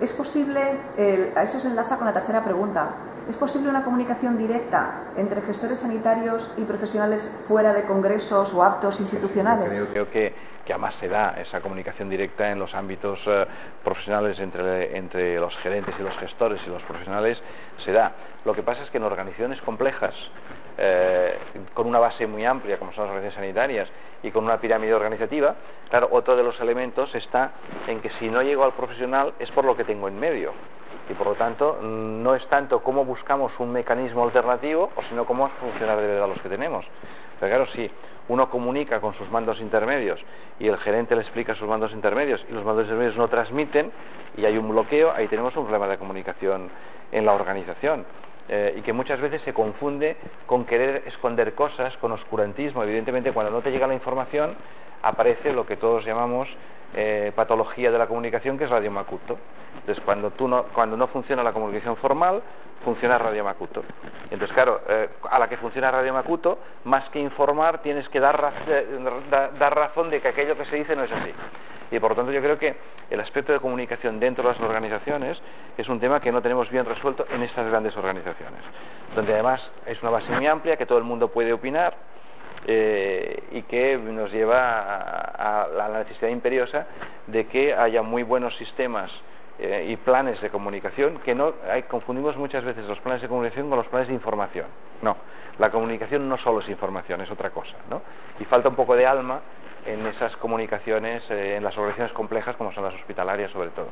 Es posible, eh, eso se enlaza con la tercera pregunta, ¿es posible una comunicación directa entre gestores sanitarios y profesionales fuera de congresos o actos institucionales? Creo, creo que, además se da esa comunicación directa en los ámbitos eh, profesionales entre, entre los gerentes y los gestores y los profesionales, se da. Lo que pasa es que en organizaciones complejas, eh, con una base muy amplia, como son las organizaciones sanitarias, y con una pirámide organizativa, claro, otro de los elementos está en que si no llego al profesional es por lo que tengo en medio. Y por lo tanto, no es tanto cómo buscamos un mecanismo alternativo, o sino cómo funcionar de verdad los que tenemos. Pero claro, si uno comunica con sus mandos intermedios y el gerente le explica sus mandos intermedios y los mandos intermedios no transmiten y hay un bloqueo, ahí tenemos un problema de comunicación en la organización. Eh, y que muchas veces se confunde con querer esconder cosas, con oscurantismo. Evidentemente, cuando no te llega la información, aparece lo que todos llamamos eh, patología de la comunicación, que es Radio Macuto. Entonces, cuando, no, cuando no funciona la comunicación formal, funciona Radio Macuto. Entonces, claro, eh, a la que funciona Radio Macuto, más que informar, tienes que dar, dar razón de que aquello que se dice no es así. Y por lo tanto yo creo que el aspecto de comunicación dentro de las organizaciones es un tema que no tenemos bien resuelto en estas grandes organizaciones, donde además es una base muy amplia, que todo el mundo puede opinar eh, y que nos lleva a, la necesidad imperiosa de que haya muy buenos sistemas eh, y planes de comunicación, que no hay, confundimos muchas veces los planes de comunicación con los planes de información. No, la comunicación no solo es información, es otra cosa, ¿no? Y falta un poco de alma en esas comunicaciones, eh, en las organizaciones complejas como son las hospitalarias sobre todo.